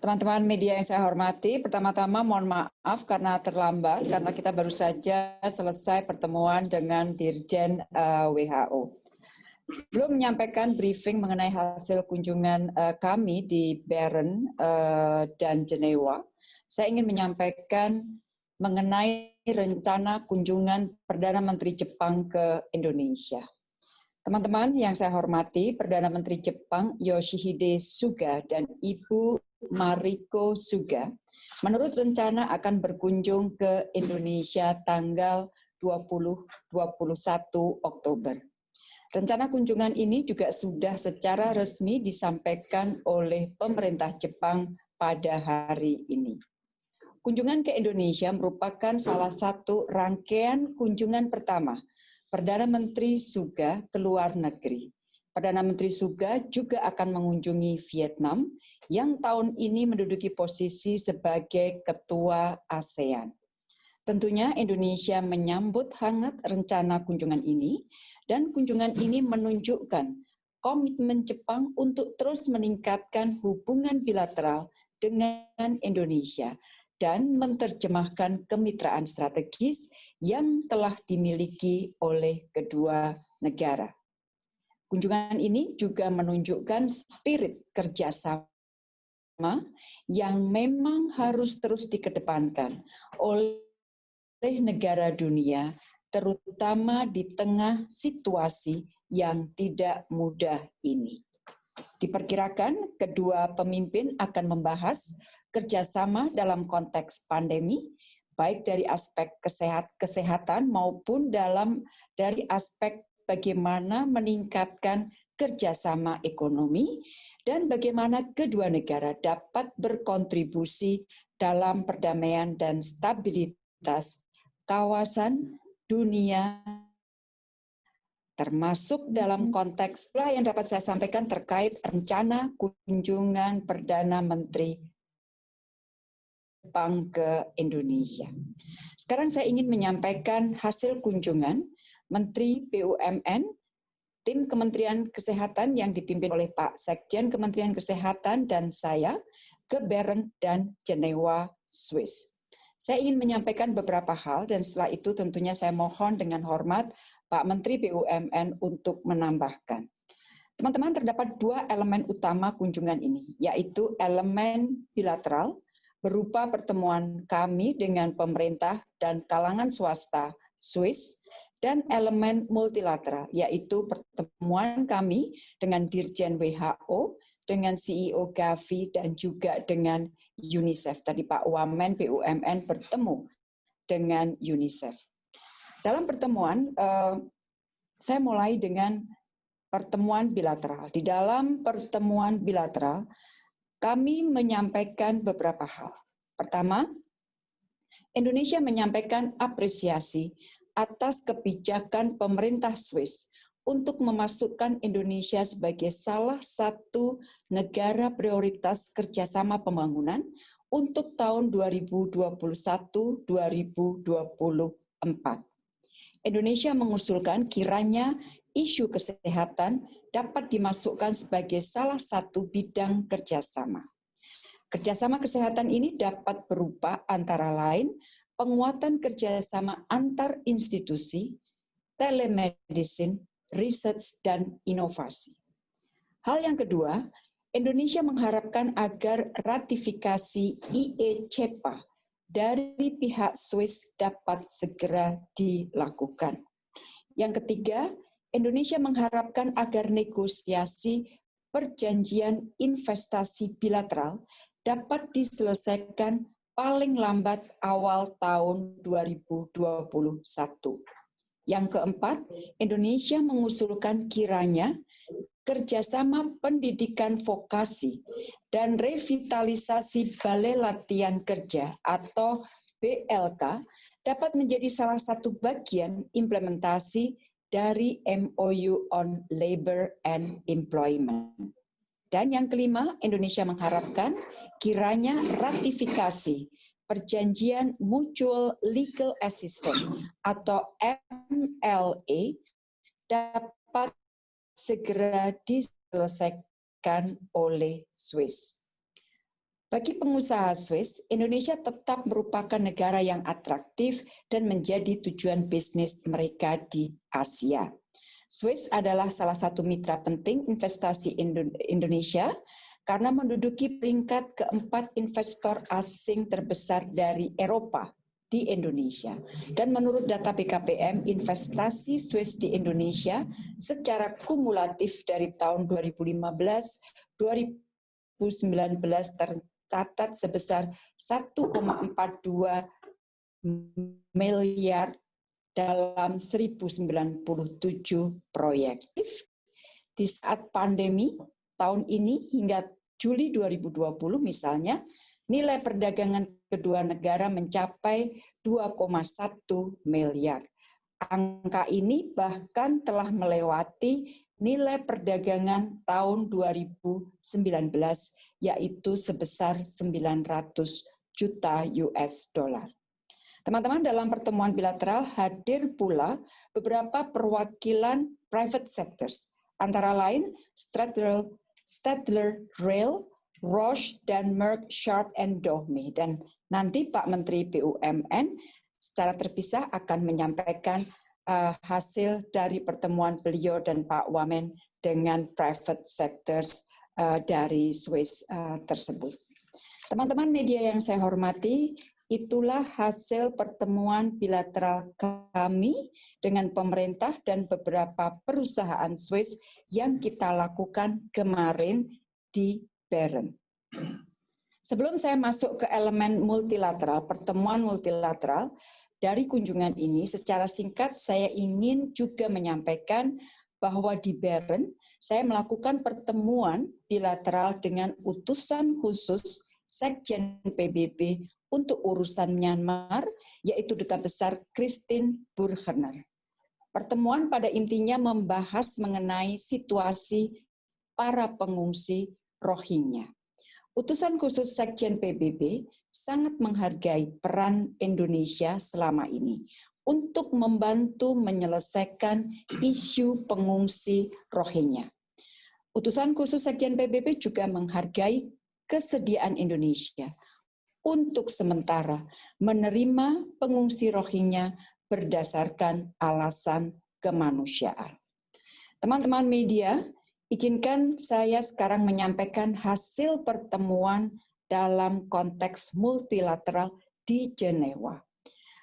Teman-teman media yang saya hormati, pertama-tama mohon maaf karena terlambat, karena kita baru saja selesai pertemuan dengan Dirjen eh, WHO. Sebelum menyampaikan briefing mengenai hasil kunjungan uh, kami di Bern uh, dan Jenewa, saya ingin menyampaikan mengenai rencana kunjungan Perdana Menteri Jepang ke Indonesia. Teman-teman yang saya hormati, Perdana Menteri Jepang Yoshihide Suga dan Ibu Mariko Suga, menurut rencana akan berkunjung ke Indonesia tanggal 20-21 Oktober. Rencana kunjungan ini juga sudah secara resmi disampaikan oleh pemerintah Jepang pada hari ini. Kunjungan ke Indonesia merupakan salah satu rangkaian kunjungan pertama Perdana Menteri Suga ke luar negeri. Perdana Menteri Suga juga akan mengunjungi Vietnam yang tahun ini menduduki posisi sebagai ketua ASEAN. Tentunya Indonesia menyambut hangat rencana kunjungan ini dan kunjungan ini menunjukkan komitmen Jepang untuk terus meningkatkan hubungan bilateral dengan Indonesia dan menerjemahkan kemitraan strategis yang telah dimiliki oleh kedua negara. Kunjungan ini juga menunjukkan spirit kerjasama yang memang harus terus dikedepankan oleh negara dunia, terutama di tengah situasi yang tidak mudah ini. Diperkirakan kedua pemimpin akan membahas kerjasama dalam konteks pandemi, baik dari aspek kesehat, kesehatan maupun dalam dari aspek bagaimana meningkatkan kerjasama ekonomi dan bagaimana kedua negara dapat berkontribusi dalam perdamaian dan stabilitas kawasan dunia termasuk dalam konteks yang dapat saya sampaikan terkait rencana kunjungan Perdana Menteri Jepang ke Indonesia. Sekarang saya ingin menyampaikan hasil kunjungan Menteri BUMN, tim Kementerian Kesehatan yang dipimpin oleh Pak Sekjen Kementerian Kesehatan dan saya ke Bern dan Jenewa, Swiss. Saya ingin menyampaikan beberapa hal dan setelah itu tentunya saya mohon dengan hormat Pak Menteri BUMN untuk menambahkan. Teman-teman, terdapat dua elemen utama kunjungan ini, yaitu elemen bilateral, berupa pertemuan kami dengan pemerintah dan kalangan swasta Swiss dan elemen multilateral, yaitu pertemuan kami dengan Dirjen WHO, dengan CEO Gavi, dan juga dengan UNICEF. Tadi Pak Wamen BUMN bertemu dengan UNICEF. Dalam pertemuan, eh, saya mulai dengan pertemuan bilateral. Di dalam pertemuan bilateral, kami menyampaikan beberapa hal. Pertama, Indonesia menyampaikan apresiasi atas kebijakan pemerintah Swiss untuk memasukkan Indonesia sebagai salah satu negara prioritas kerjasama pembangunan untuk tahun 2021-2024. Indonesia mengusulkan kiranya isu kesehatan dapat dimasukkan sebagai salah satu bidang kerjasama. Kerjasama kesehatan ini dapat berupa antara lain penguatan kerjasama antar institusi, telemedicine, research, dan inovasi. Hal yang kedua, Indonesia mengharapkan agar ratifikasi IE-CEPA dari pihak Swiss dapat segera dilakukan. Yang ketiga, Indonesia mengharapkan agar negosiasi perjanjian investasi bilateral dapat diselesaikan paling lambat awal tahun 2021. Yang keempat, Indonesia mengusulkan kiranya kerjasama pendidikan vokasi dan revitalisasi balai latihan kerja atau BLK dapat menjadi salah satu bagian implementasi dari MOU on Labor and Employment. Dan yang kelima, Indonesia mengharapkan kiranya ratifikasi Perjanjian Mutual Legal Assistance atau MLA dapat segera diselesaikan oleh Swiss. Bagi pengusaha Swiss, Indonesia tetap merupakan negara yang atraktif dan menjadi tujuan bisnis mereka di Asia. Swiss adalah salah satu mitra penting investasi Indonesia karena menduduki peringkat keempat investor asing terbesar dari Eropa di Indonesia. Dan menurut data BKPM, investasi Swiss di Indonesia secara kumulatif dari tahun 2015 2019 tercatat sebesar 1,42 miliar dalam 1097 proyek. Di saat pandemi tahun ini hingga Juli 2020 misalnya, nilai perdagangan kedua negara mencapai 2,1 miliar. Angka ini bahkan telah melewati nilai perdagangan tahun 2019 yaitu sebesar 900 juta US dollar. Teman-teman dalam pertemuan bilateral hadir pula beberapa perwakilan private sectors, antara lain Stadler, Stadler Rail, Roche, dan Merck Sharp and Dohme. Dan nanti Pak Menteri BUMN secara terpisah akan menyampaikan uh, hasil dari pertemuan beliau dan Pak Wamen dengan private sectors uh, dari Swiss uh, tersebut. Teman-teman media yang saya hormati, itulah hasil pertemuan bilateral kami dengan pemerintah dan beberapa perusahaan Swiss yang kita lakukan kemarin di Bern. Sebelum saya masuk ke elemen multilateral, pertemuan multilateral, dari kunjungan ini secara singkat saya ingin juga menyampaikan bahwa di Bern saya melakukan pertemuan bilateral dengan utusan khusus Sekjen PBB untuk urusan Myanmar, yaitu Duta Besar Christine Burgener. Pertemuan pada intinya membahas mengenai situasi para pengungsi Rohingya. Utusan khusus Sekjen PBB sangat menghargai peran Indonesia selama ini untuk membantu menyelesaikan isu pengungsi Rohingya. Utusan khusus Sekjen PBB juga menghargai kesediaan Indonesia untuk sementara menerima pengungsi Rohingya berdasarkan alasan kemanusiaan. Teman-teman media, Izinkan saya sekarang menyampaikan hasil pertemuan dalam konteks multilateral di Jenewa.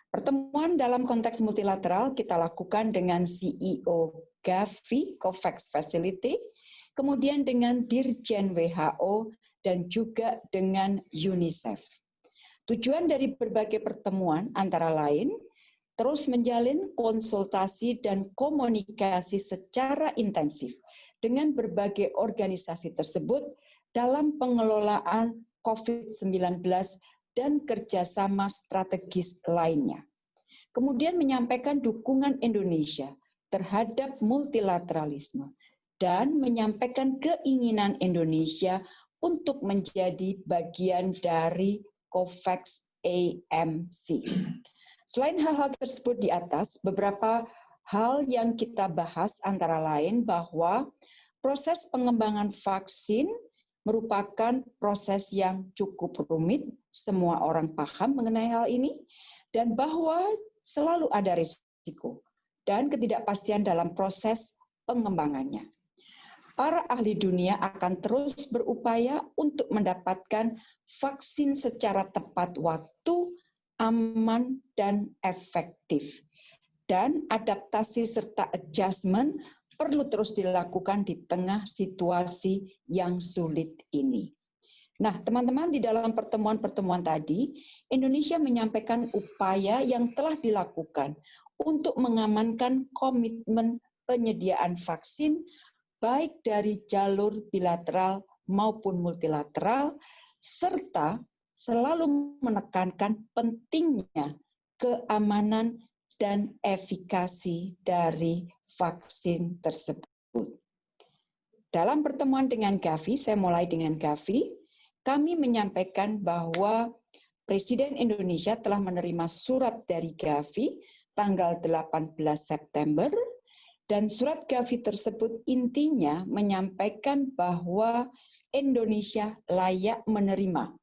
Pertemuan dalam konteks multilateral kita lakukan dengan CEO Gavi COVAX Facility, kemudian dengan Dirjen WHO, dan juga dengan UNICEF. Tujuan dari berbagai pertemuan antara lain terus menjalin konsultasi dan komunikasi secara intensif dengan berbagai organisasi tersebut dalam pengelolaan COVID-19 dan kerjasama strategis lainnya. Kemudian menyampaikan dukungan Indonesia terhadap multilateralisme dan menyampaikan keinginan Indonesia untuk menjadi bagian dari COVAX AMC. Selain hal-hal tersebut di atas, beberapa hal yang kita bahas antara lain bahwa proses pengembangan vaksin merupakan proses yang cukup rumit, semua orang paham mengenai hal ini, dan bahwa selalu ada risiko dan ketidakpastian dalam proses pengembangannya. Para ahli dunia akan terus berupaya untuk mendapatkan vaksin secara tepat waktu, aman, dan efektif. Dan adaptasi serta adjustment perlu terus dilakukan di tengah situasi yang sulit ini. Nah, teman-teman, di dalam pertemuan-pertemuan tadi, Indonesia menyampaikan upaya yang telah dilakukan untuk mengamankan komitmen penyediaan vaksin baik dari jalur bilateral maupun multilateral, serta selalu menekankan pentingnya keamanan dan efikasi dari vaksin tersebut. Dalam pertemuan dengan Gavi, saya mulai dengan Gavi, kami menyampaikan bahwa Presiden Indonesia telah menerima surat dari Gavi tanggal 18 September dan surat Gavi tersebut intinya menyampaikan bahwa Indonesia layak menerima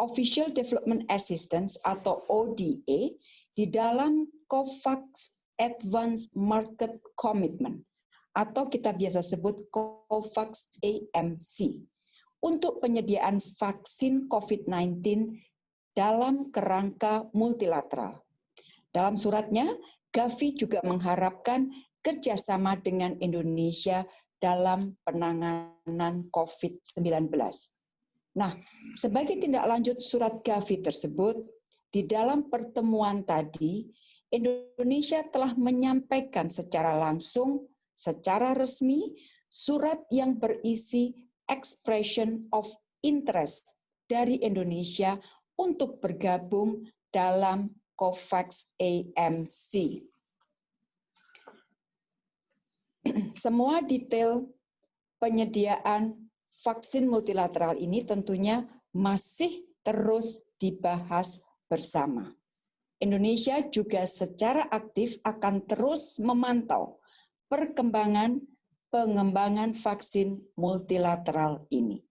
Official Development Assistance atau ODA di dalam COVAX Advanced Market Commitment atau kita biasa sebut COVAX AMC untuk penyediaan vaksin COVID-19 dalam kerangka multilateral. Dalam suratnya, Gavi juga mengharapkan kerjasama dengan Indonesia dalam penanganan COVID-19. Nah, sebagai tindak lanjut surat Gavi tersebut, di dalam pertemuan tadi, Indonesia telah menyampaikan secara langsung, secara resmi, surat yang berisi expression of interest dari Indonesia untuk bergabung dalam COVAX AMC. Semua detail penyediaan vaksin multilateral ini tentunya masih terus dibahas bersama. Indonesia juga secara aktif akan terus memantau perkembangan pengembangan vaksin multilateral ini.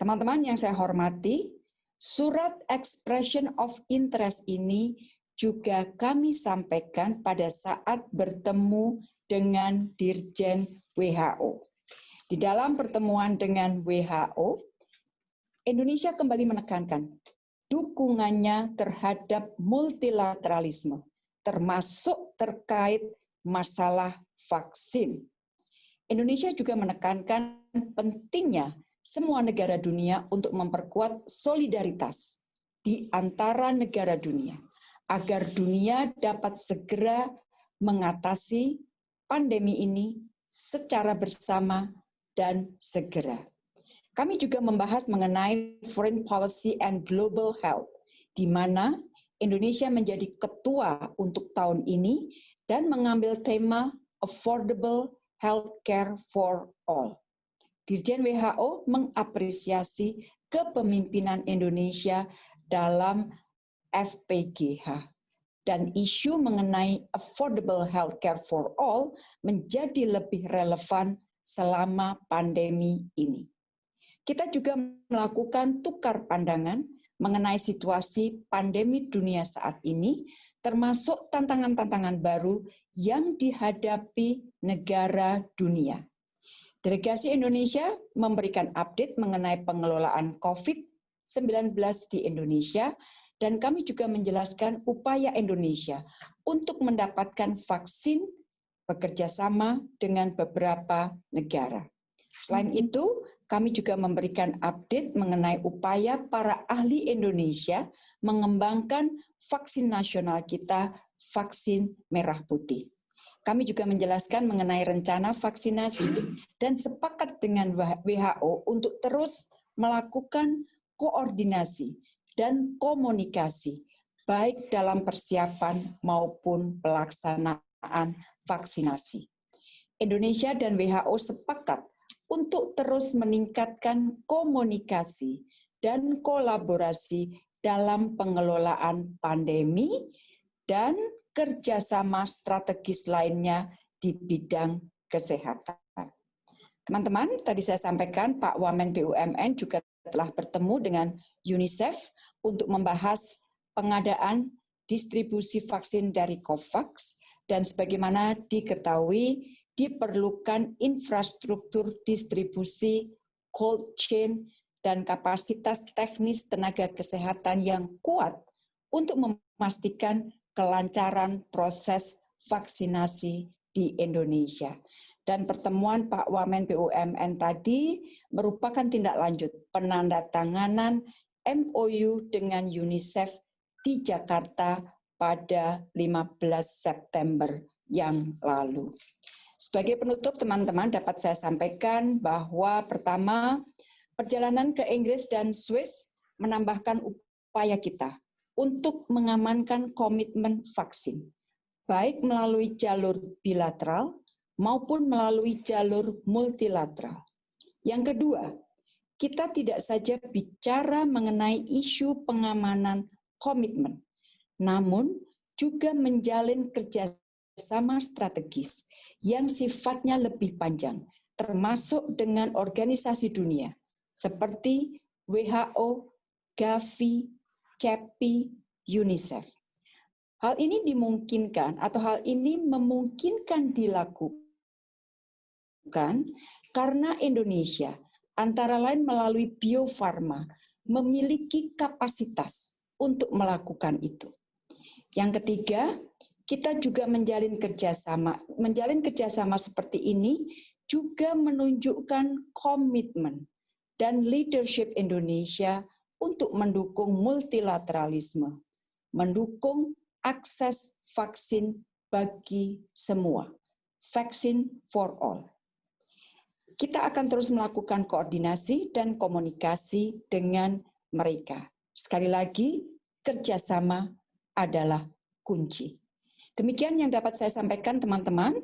Teman-teman yang saya hormati, surat expression of interest ini juga kami sampaikan pada saat bertemu dengan Dirjen WHO. Di dalam pertemuan dengan WHO, Indonesia kembali menekankan dukungannya terhadap multilateralisme, termasuk terkait masalah vaksin. Indonesia juga menekankan pentingnya semua negara dunia untuk memperkuat solidaritas di antara negara dunia, agar dunia dapat segera mengatasi pandemi ini secara bersama dan segera. Kami juga membahas mengenai foreign policy and global health, di mana Indonesia menjadi ketua untuk tahun ini dan mengambil tema affordable healthcare for all. Dirjen WHO mengapresiasi kepemimpinan Indonesia dalam FPGH dan isu mengenai affordable healthcare for all menjadi lebih relevan selama pandemi ini. Kita juga melakukan tukar pandangan mengenai situasi pandemi dunia saat ini, termasuk tantangan-tantangan baru yang dihadapi negara dunia. Delegasi Indonesia memberikan update mengenai pengelolaan COVID-19 di Indonesia dan kami juga menjelaskan upaya Indonesia untuk mendapatkan vaksin bekerja sama dengan beberapa negara. Selain mm-hmm. itu, kami juga memberikan update mengenai upaya para ahli Indonesia mengembangkan vaksin nasional kita, vaksin merah putih. Kami juga menjelaskan mengenai rencana vaksinasi dan sepakat dengan WHO untuk terus melakukan koordinasi dan komunikasi, baik dalam persiapan maupun pelaksanaan vaksinasi. Indonesia dan WHO sepakat untuk terus meningkatkan komunikasi dan kolaborasi dalam pengelolaan pandemi dan kerjasama strategis lainnya di bidang kesehatan. Teman-teman, tadi saya sampaikan Pak Wamen BUMN juga telah bertemu dengan UNICEF untuk membahas pengadaan distribusi vaksin dari COVAX dan sebagaimana diketahui diperlukan infrastruktur distribusi cold chain dan kapasitas teknis tenaga kesehatan yang kuat untuk memastikan kelancaran proses vaksinasi di Indonesia dan pertemuan Pak Wamen BUMN tadi merupakan tindak lanjut penandatanganan MOU dengan UNICEF di Jakarta pada 15 September yang lalu. Sebagai penutup teman-teman dapat saya sampaikan bahwa pertama perjalanan ke Inggris dan Swiss menambahkan upaya kita untuk mengamankan komitmen vaksin, baik melalui jalur bilateral maupun melalui jalur multilateral. Yang kedua, kita tidak saja bicara mengenai isu pengamanan komitmen, namun juga menjalin kerjasama strategis yang sifatnya lebih panjang, termasuk dengan organisasi dunia seperti WHO, Gavi, CEPI, UNICEF. Hal ini dimungkinkan atau hal ini memungkinkan dilakukan karena Indonesia antara lain melalui Bio Farma memiliki kapasitas untuk melakukan itu. Yang ketiga, kita juga menjalin kerjasama. Menjalin kerjasama seperti ini juga menunjukkan komitmen dan leadership Indonesia untuk mendukung multilateralisme, mendukung akses vaksin bagi semua, vaksin for all. Kita akan terus melakukan koordinasi dan komunikasi dengan mereka. Sekali lagi, kerjasama adalah kunci. Demikian yang dapat saya sampaikan teman-teman.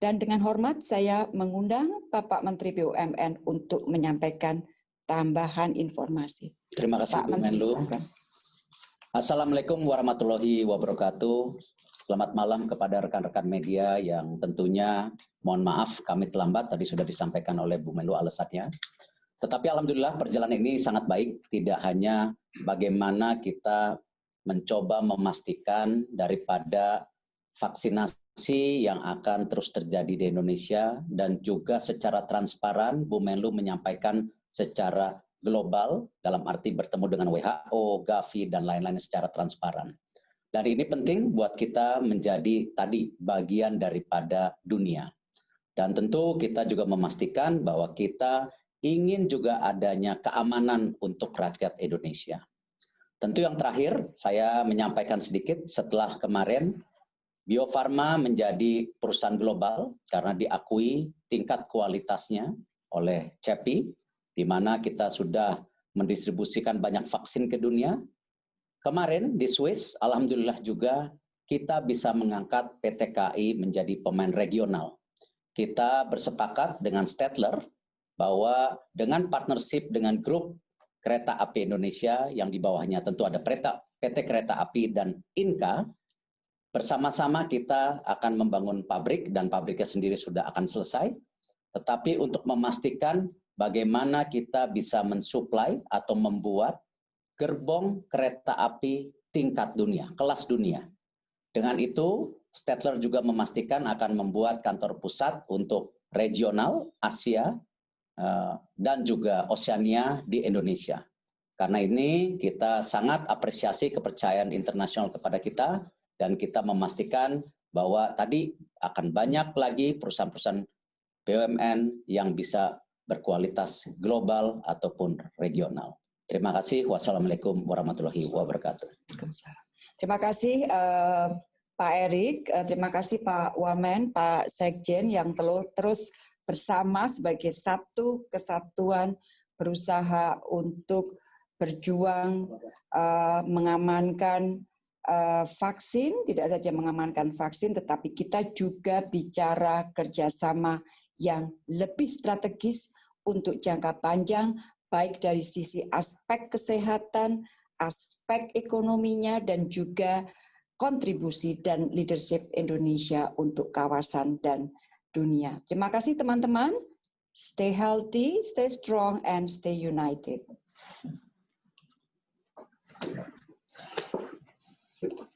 Dan dengan hormat saya mengundang Bapak Menteri BUMN untuk menyampaikan tambahan informasi. Terima kasih Pak Bu Menlu. Assalamualaikum warahmatullahi wabarakatuh. Selamat malam kepada rekan-rekan media yang tentunya mohon maaf kami terlambat tadi sudah disampaikan oleh Bu Menlu alasannya. Tetapi alhamdulillah perjalanan ini sangat baik, tidak hanya bagaimana kita mencoba memastikan daripada vaksinasi yang akan terus terjadi di Indonesia dan juga secara transparan Bu Menlu menyampaikan secara global dalam arti bertemu dengan WHO, Gavi dan lain-lain secara transparan. Dan ini penting buat kita menjadi tadi bagian daripada dunia. Dan tentu kita juga memastikan bahwa kita ingin juga adanya keamanan untuk rakyat Indonesia. Tentu yang terakhir, saya menyampaikan sedikit setelah kemarin Bio Farma menjadi perusahaan global karena diakui tingkat kualitasnya oleh CEPI, di mana kita sudah mendistribusikan banyak vaksin ke dunia. Kemarin di Swiss, Alhamdulillah juga kita bisa mengangkat PT KAI menjadi pemain regional. Kita bersepakat dengan Stedler bahwa dengan partnership dengan grup kereta api Indonesia yang di bawahnya tentu ada PT Kereta Api dan INKA, Bersama-sama kita akan membangun pabrik dan pabriknya sendiri sudah akan selesai. Tetapi untuk memastikan bagaimana kita bisa mensuplai atau membuat gerbong kereta api tingkat dunia, kelas dunia. Dengan itu, Stedtler juga memastikan akan membuat kantor pusat untuk regional Asia eh, dan juga Oceania di Indonesia. Karena ini kita sangat apresiasi kepercayaan internasional kepada kita dan kita memastikan bahwa tadi akan banyak lagi perusahaan-perusahaan BUMN yang bisa berkualitas global ataupun regional. Terima kasih. Wassalamualaikum warahmatullahi wabarakatuh. Terima kasih uh, Pak Erik, uh, terima kasih Pak Wamen, Pak Sekjen yang terus bersama sebagai satu kesatuan berusaha untuk berjuang uh, mengamankan vaksin, tidak saja mengamankan vaksin, tetapi kita juga bicara kerjasama yang lebih strategis untuk jangka panjang, baik dari sisi aspek kesehatan, aspek ekonominya, dan juga kontribusi dan leadership Indonesia untuk kawasan dan dunia. Terima kasih teman-teman. Stay healthy, stay strong, and stay united. Perfecto.